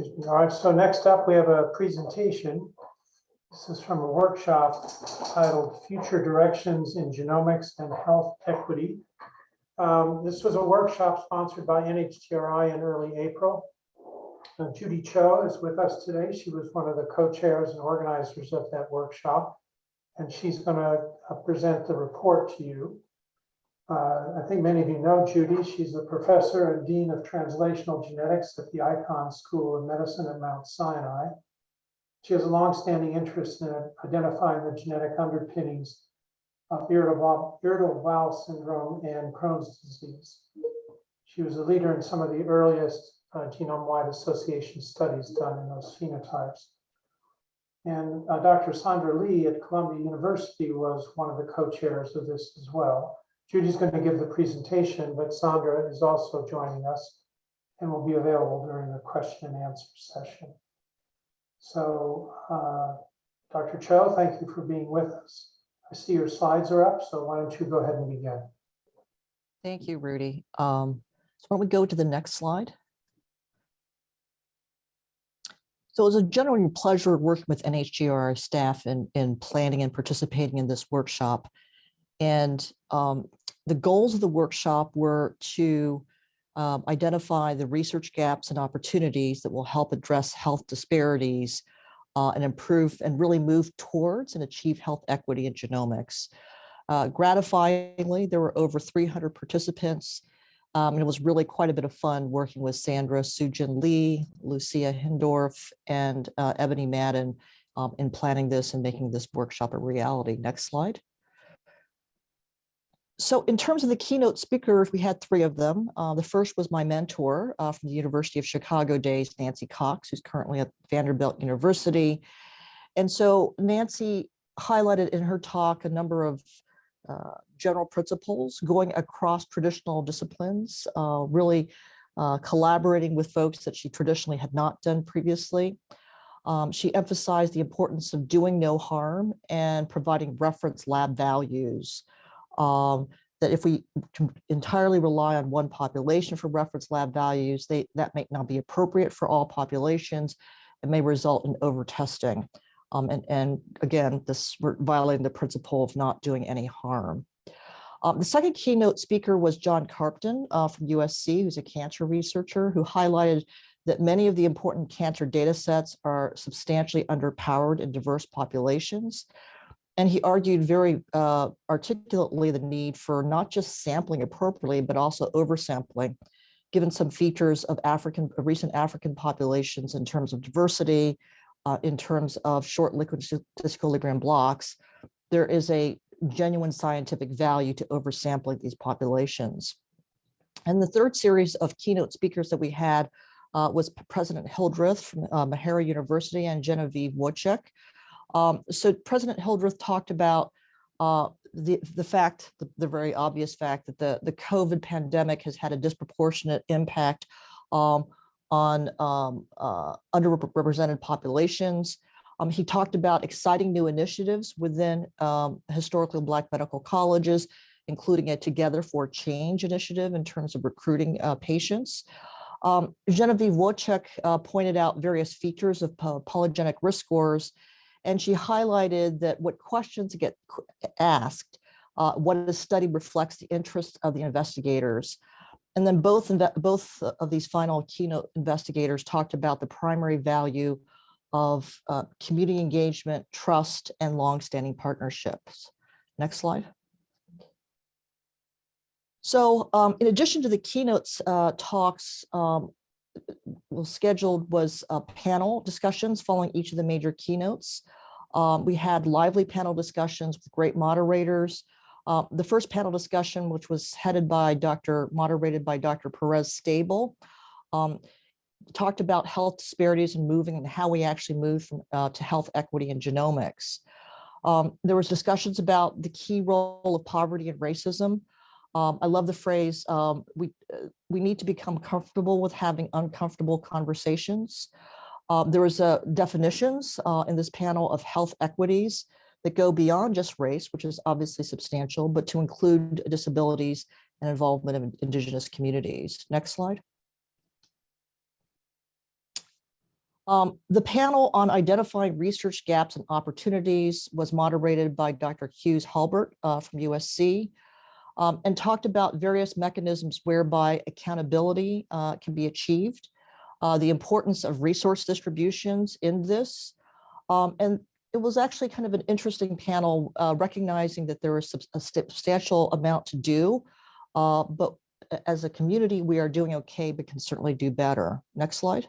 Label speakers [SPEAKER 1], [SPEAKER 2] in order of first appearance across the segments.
[SPEAKER 1] All right, so next up, we have a presentation. This is from a workshop titled Future Directions in Genomics and Health Equity. Um, This was a workshop sponsored by NHGRI in early April. Uh, Judy Cho is with us today. She was one of the co-chairs and organizers of that workshop. And she's going to present the report to you. Uh, I think many of you know Judy. She's a professor and dean of translational genetics at the Icahn School of Medicine at Mount Sinai. She has a longstanding interest in identifying the genetic underpinnings of irritable, irritable bowel syndrome and Crohn's disease. She was a leader in some of the earliest uh, genome-wide association studies done in those phenotypes. And uh, Dr. Sandra Lee at Columbia University was one of the co-chairs of this as well. Judy's going to give the presentation, but Sandra is also joining us and will be available during the question and answer session. So, uh, Dr. Cho, thank you for being with us. I see your slides are up, so why don't you go ahead and begin?
[SPEAKER 2] Thank you, Rudy. Um, so why don't we go to the next slide? So it was a genuine pleasure working with NHGRI staff in, in planning and participating in this workshop. And um, the goals of the workshop were to um, identify the research gaps and opportunities that will help address health disparities uh, and improve and really move towards and achieve health equity in genomics. Uh, gratifyingly, there were over 300 participants, um, and it was really quite a bit of fun working with Sandra Soo-Jin Lee, Lucia Hindorff, and uh, Ebony Madden um, in planning this and making this workshop a reality. Next slide. So in terms of the keynote speakers, we had three of them. Uh, the first was my mentor uh, from the University of Chicago days, Nancy Cox, who's currently at Vanderbilt University. And so Nancy highlighted in her talk a number of uh, general principles going across traditional disciplines, uh, really uh, collaborating with folks that she traditionally had not done previously. Um, she emphasized the importance of doing no harm and providing reference lab values. Um, that if we entirely rely on one population for reference lab values, they, that may not be appropriate for all populations. It may result in overtesting. Um, and, and again, this violating the principle of not doing any harm. Um, the second keynote speaker was John Carpten uh, from USC, who's a cancer researcher, who highlighted that many of the important cancer data sets are substantially underpowered in diverse populations. And he argued very uh, articulately the need for not just sampling appropriately, but also oversampling, given some features of African recent African populations in terms of diversity, uh, in terms of short linkage disequilibrium blocks, there is a genuine scientific value to oversampling these populations. And the third series of keynote speakers that we had uh, was President Hildreth from uh, Meharry University and Genevieve Wojcik. Um, so President Hildreth talked about uh, the, the fact, the, the, very obvious fact that the, the COVID pandemic has had a disproportionate impact um, on um, uh, underrepresented populations. Um, he talked about exciting new initiatives within um, historically Black medical colleges, including a Together for Change initiative in terms of recruiting uh, patients. Um, Genevieve Wojcik uh, pointed out various features of polygenic risk scores, and she highlighted that what questions get asked, uh, what the study reflects the interest of the investigators. And then both, both of these final keynote investigators talked about the primary value of uh, community engagement, trust, and longstanding partnerships. Next slide. So um, in addition to the keynotes uh, talks, um, well, scheduled was uh, panel discussions following each of the major keynotes. Um, we had lively panel discussions with great moderators. Uh, the first panel discussion, which was headed by Dr. moderated by Dr. Perez Stable, um, talked about health disparities and moving and how we actually move from, uh, to health equity and genomics. Um, there was discussions about the key role of poverty and racism. Um, I love the phrase, um, we, uh, we need to become comfortable with having uncomfortable conversations. Um, there was uh, definitions uh, in this panel of health equities that go beyond just race, which is obviously substantial, but to include disabilities and involvement of indigenous communities. Next slide. Um, the panel on identifying research gaps and opportunities was moderated by Dr. Hughes Halbert uh, from USC um, and talked about various mechanisms whereby accountability uh, can be achieved, uh, the importance of resource distributions in this. Um, and it was actually kind of an interesting panel uh, recognizing that there is a substantial amount to do, uh, but as a community, we are doing okay, but can certainly do better. Next slide.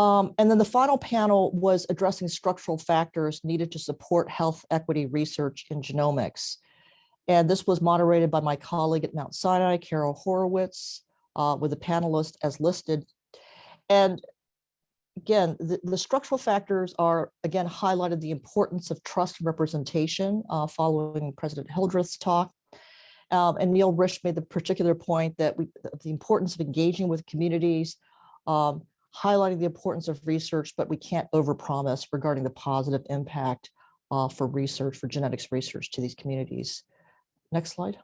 [SPEAKER 2] Um, and then the final panel was addressing structural factors needed to support health equity research in genomics. And this was moderated by my colleague at Mount Sinai, Carol Horowitz, uh, with the panelists as listed. And again, the, the, structural factors are, again, highlighted the importance of trust representation uh, following President Hildreth's talk. Um, and Neil Risch made the particular point that we, the importance of engaging with communities, um, highlighting the importance of research, but we can't overpromise regarding the positive impact uh, for research, for genetics research to these communities. Next slide.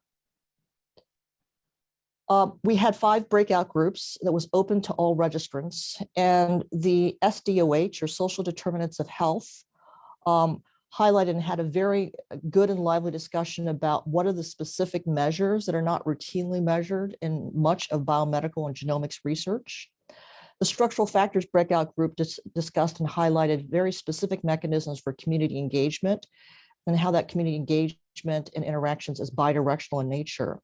[SPEAKER 2] Uh, we had five breakout groups that was open to all registrants and the SDOH or social determinants of health um, highlighted and had a very good and lively discussion about what are the specific measures that are not routinely measured in much of biomedical and genomics research. The structural factors breakout group dis discussed and highlighted very specific mechanisms for community engagement and how that community engagement and interactions is bidirectional in nature.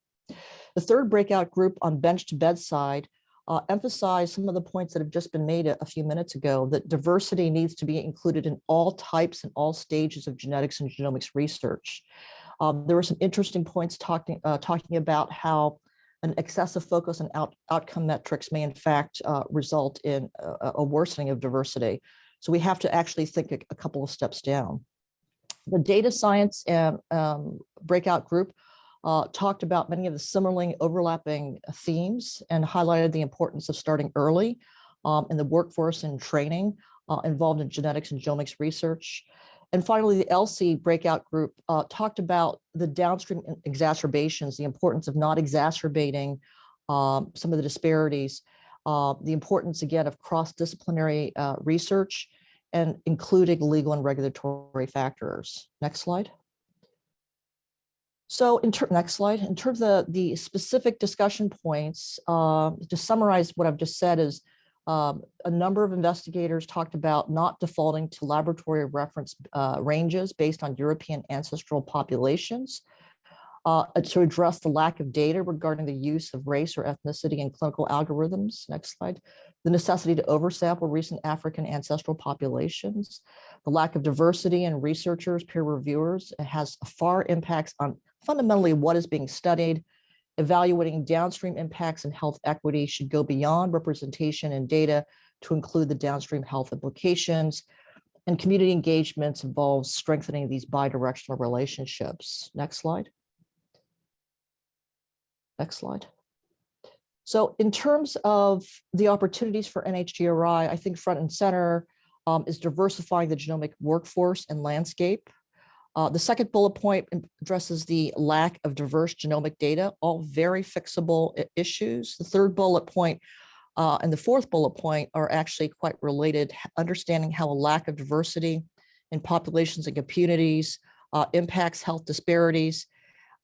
[SPEAKER 2] The third breakout group on bench to bedside uh, emphasized some of the points that have just been made a, a, few minutes ago, that diversity needs to be included in all types and all stages of genetics and genomics research. Um, there were some interesting points talking, uh, talking about how an excessive focus on out, outcome metrics may in fact uh, result in a, a, worsening of diversity. So we have to actually think a, a couple of steps down. The data science and um, breakout group uh, talked about many of the similarly overlapping themes and highlighted the importance of starting early um, in the workforce and training uh, involved in genetics and genomics research. And finally, the ELSI breakout group uh, talked about the downstream exacerbations, the importance of not exacerbating um, some of the disparities, uh, the importance, again, of cross-disciplinary uh, research and including legal and regulatory factors. Next slide. So in next slide, in terms of the, the specific discussion points, uh, to summarize what I've just said is um, a number of investigators talked about not defaulting to laboratory reference uh, ranges based on European ancestral populations uh, to address the lack of data regarding the use of race or ethnicity in clinical algorithms. Next slide. The necessity to oversample recent African ancestral populations, the lack of diversity in researchers, peer reviewers has far impacts on fundamentally what is being studied, evaluating downstream impacts and health equity should go beyond representation and data to include the downstream health implications. And community engagements involves strengthening these bidirectional relationships. Next slide. Next slide. So in terms of the opportunities for NHGRI, I think front and center um, is diversifying the genomic workforce and landscape. Uh, the second bullet point addresses the lack of diverse genomic data, all very fixable issues. The third bullet point uh, and the fourth bullet point are actually quite related, understanding how a lack of diversity in populations and communities uh, impacts health disparities.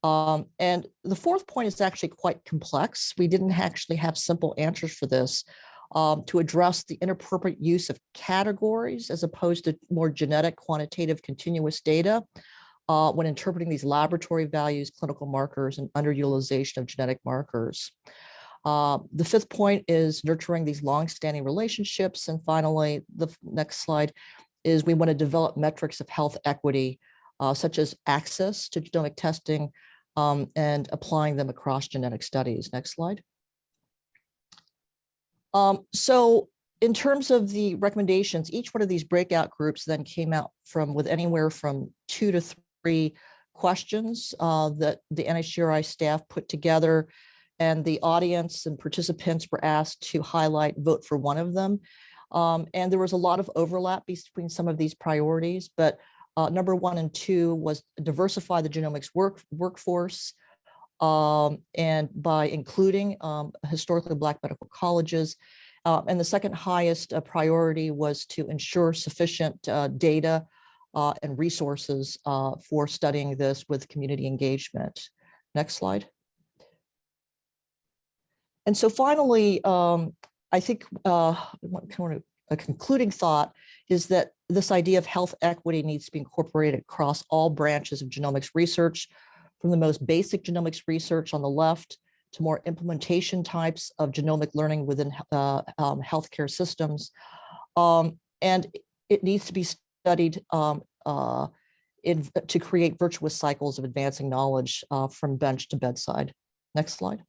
[SPEAKER 2] Um, and the fourth point is actually quite complex. We didn't actually have simple answers for this um, to address the inappropriate use of categories as opposed to more genetic, quantitative, continuous data uh, when interpreting these laboratory values, clinical markers, and underutilization of genetic markers. Uh, the fifth point is nurturing these long-standing relationships. And finally, the next slide is we want to develop metrics of health equity, uh, such as access to genomic testing um, and applying them across genetic studies. Next slide. Um, so in terms of the recommendations, each one of these breakout groups then came out from with anywhere from two to three questions uh, that the NHGRI staff put together and the audience and participants were asked to highlight, vote for one of them. Um, and there was a lot of overlap between some of these priorities, but uh, number one and two was diversify the genomics work, workforce, um, and by including um, historically Black medical colleges, Uh, and the second highest uh, priority was to ensure sufficient uh, data uh, and resources uh, for studying this with community engagement. Next slide. And so finally, um, I think uh, a concluding thought is that this idea of health equity needs to be incorporated across all branches of genomics research, from the most basic genomics research on the left to more implementation types of genomic learning within uh, um, healthcare systems. Um, and it needs to be studied um, uh, in, to create virtuous cycles of advancing knowledge uh, from bench to bedside. Next slide.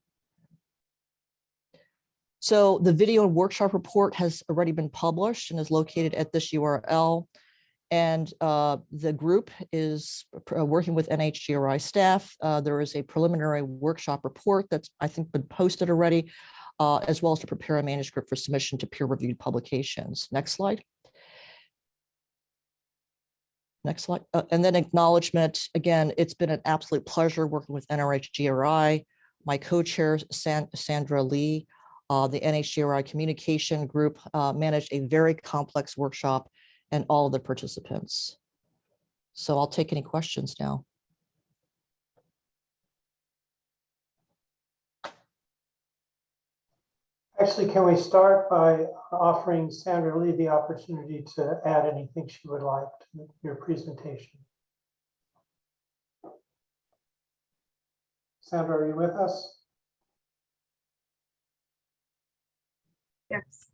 [SPEAKER 2] So the video and workshop report has already been published and is located at this URL. And uh, the group is uh, working with NHGRI staff. Uh, there is a preliminary workshop report that's, I think, been posted already, uh, as well as to prepare a manuscript for submission to peer-reviewed publications. Next slide. Next slide. Uh, and then acknowledgement. Again, it's been an absolute pleasure working with NRHGRI, my co-chair, San Sandra Lee, uh, the NHGRI communication group managed a very complex workshop and all the participants. So I'll take any questions now.
[SPEAKER 1] Actually, can we start by offering Sandra Lee the opportunity to add anything she would like to your presentation? Sandra, are you with us?
[SPEAKER 3] Yes.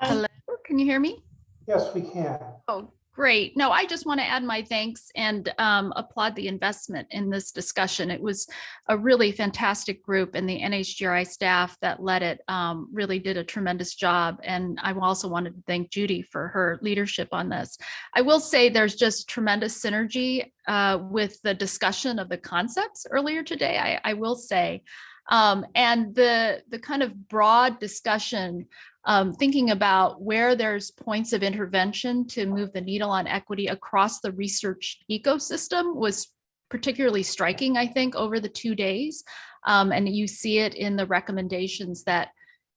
[SPEAKER 3] Hello, can you hear me?
[SPEAKER 1] Yes, we can.
[SPEAKER 3] Oh, great. No, I just want to add my thanks and um, applaud the investment in this discussion. It was a really fantastic group and the NHGRI staff that led it um, really did a tremendous job. And I also wanted to thank Judy for her leadership on this. I will say there's just tremendous synergy uh, with the discussion of the concepts earlier today, I, I will say. Um, and the, the kind of broad discussion, um, thinking about where there's points of intervention to move the needle on equity across the research ecosystem was particularly striking, I think, over the two days. Um, and you see it in the recommendations that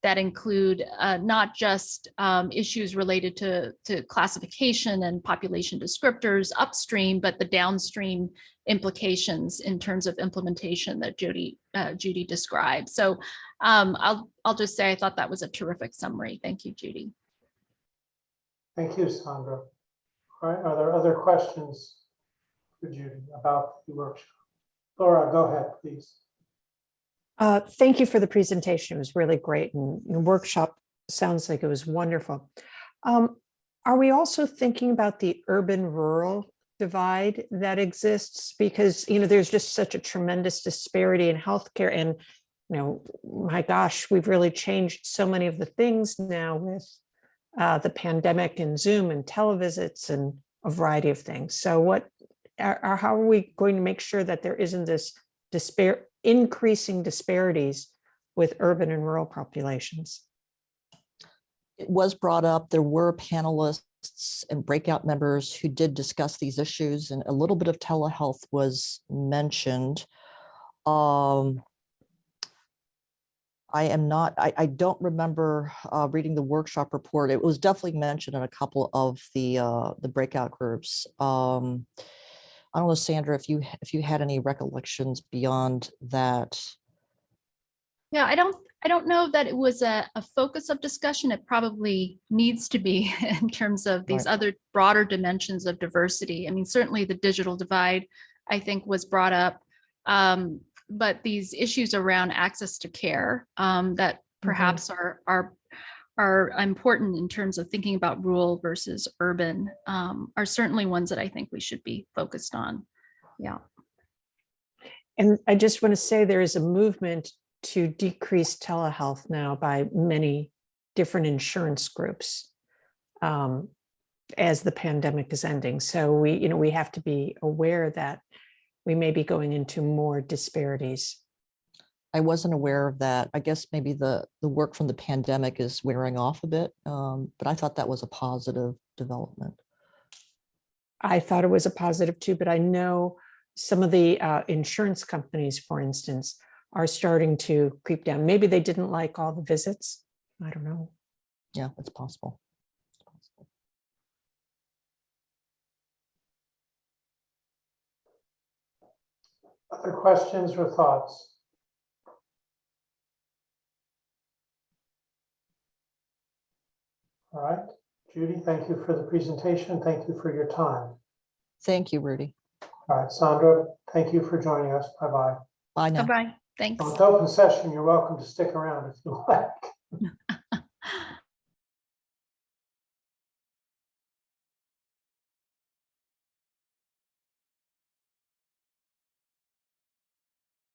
[SPEAKER 3] that include uh, not just um, issues related to, to classification and population descriptors upstream, but the downstream implications in terms of implementation that Judy, uh, Judy described. So um, I'll, I'll just say I thought that was a terrific summary. Thank you, Judy.
[SPEAKER 1] Thank you, Sandra. All right, are there other questions for Judy about the workshop? Laura, go ahead, please.
[SPEAKER 4] Uh, thank you for the presentation. It was really great and the workshop sounds like it was wonderful. Um, are we also thinking about the urban rural divide that exists? Because, you know, there's just such a tremendous disparity in healthcare and, you know, my gosh, we've really changed so many of the things now with uh, the pandemic and Zoom and televisits and a variety of things. So what, are, are- how are we going to make sure that there isn't this increasing disparities with urban and rural populations.
[SPEAKER 2] It was brought up, there were panelists and breakout members who did discuss these issues and a little bit of telehealth was mentioned. Um, I am not, I, I don't remember uh, reading the workshop report. It was definitely mentioned in a couple of the uh, the breakout groups. Um, I don't know, Sandra, if you if you had any recollections beyond that.
[SPEAKER 3] Yeah, I don't, I don't know that it was a, a focus of discussion. It probably needs to be in terms of these
[SPEAKER 2] Right.
[SPEAKER 3] other broader dimensions of diversity. I mean, certainly the digital divide, I think was brought up. Um, but these issues around access to care um, that perhaps are, are, are important in terms of thinking about rural versus urban um, are certainly ones that I think we should be focused on. Yeah.
[SPEAKER 4] And I just want to say there is a movement to decrease telehealth now by many different insurance groups um, as the pandemic is ending. So we, you know, we have to be aware that we may be going into more disparities.
[SPEAKER 2] I wasn't aware of that. I guess maybe the the work from the pandemic is wearing off a bit, um, but I thought that was a positive development.
[SPEAKER 4] I thought it was a positive too, but I know some of the uh, insurance companies, for instance, are starting to creep down. Maybe they didn't like all the visits. I don't know.
[SPEAKER 2] Yeah, it's possible. It's possible.
[SPEAKER 1] Other questions or thoughts? All right, Judy, thank you for the presentation. Thank you for your time.
[SPEAKER 2] Thank you, Rudy.
[SPEAKER 1] All right, Sandra, thank you for joining us. Bye-bye.
[SPEAKER 2] Bye now.
[SPEAKER 3] Bye-bye. Thanks.
[SPEAKER 1] Well, It's open session. You're welcome to stick around if you like.